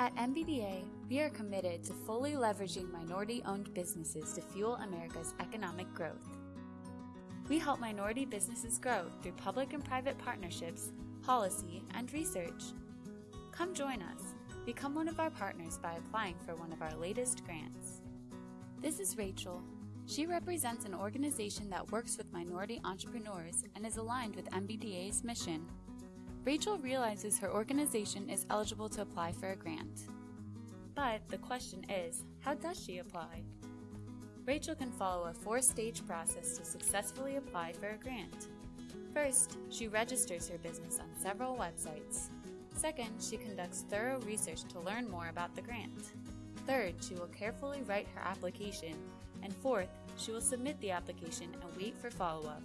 At MBDA, we are committed to fully leveraging minority owned businesses to fuel America's economic growth. We help minority businesses grow through public and private partnerships, policy, and research. Come join us. Become one of our partners by applying for one of our latest grants. This is Rachel. She represents an organization that works with minority entrepreneurs and is aligned with MBDA's mission. Rachel realizes her organization is eligible to apply for a grant. But the question is, how does she apply? Rachel can follow a four stage process to successfully apply for a grant. First, she registers her business on several websites. Second, she conducts thorough research to learn more about the grant. Third, she will carefully write her application. And fourth, she will submit the application and wait for follow up.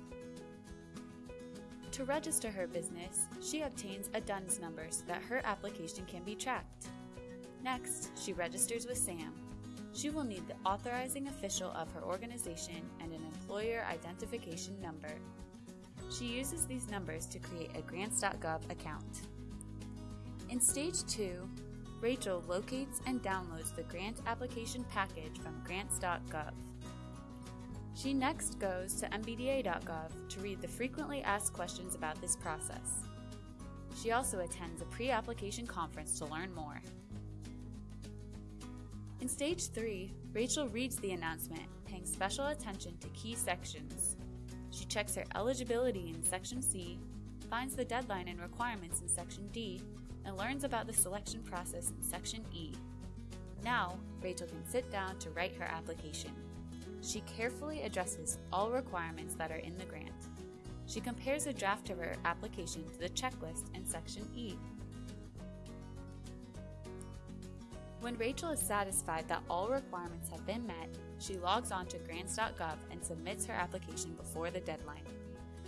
To register her business, she obtains a DUNS number so that her application can be tracked. Next, she registers with SAM. She will need the authorizing official of her organization and an employer identification number. She uses these numbers to create a grants.gov account. In stage 2, Rachel locates and downloads the grant application package from grants.gov. She next goes to mbda.gov to read the frequently asked questions about this process. She also attends a pre-application conference to learn more. In stage 3, Rachel reads the announcement, paying special attention to key sections. She checks her eligibility in section C, finds the deadline and requirements in section D, and learns about the selection process in section E. Now, Rachel can sit down to write her application. She carefully addresses all requirements that are in the grant. She compares a draft of her application to the checklist in section E. When Rachel is satisfied that all requirements have been met, she logs on to grants.gov and submits her application before the deadline.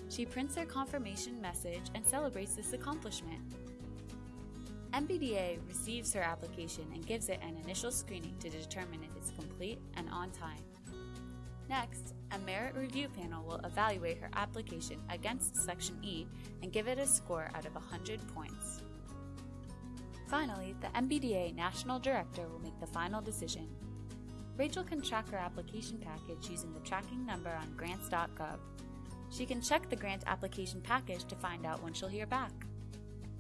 She prints her confirmation message and celebrates this accomplishment. MBDA receives her application and gives it an initial screening to determine if it's complete and on time. Next, a merit review panel will evaluate her application against Section E and give it a score out of 100 points. Finally, the MBDA National Director will make the final decision. Rachel can track her application package using the tracking number on grants.gov. She can check the grant application package to find out when she'll hear back.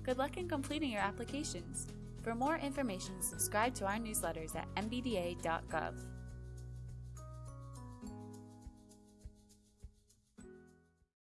Good luck in completing your applications. For more information, subscribe to our newsletters at mbda.gov.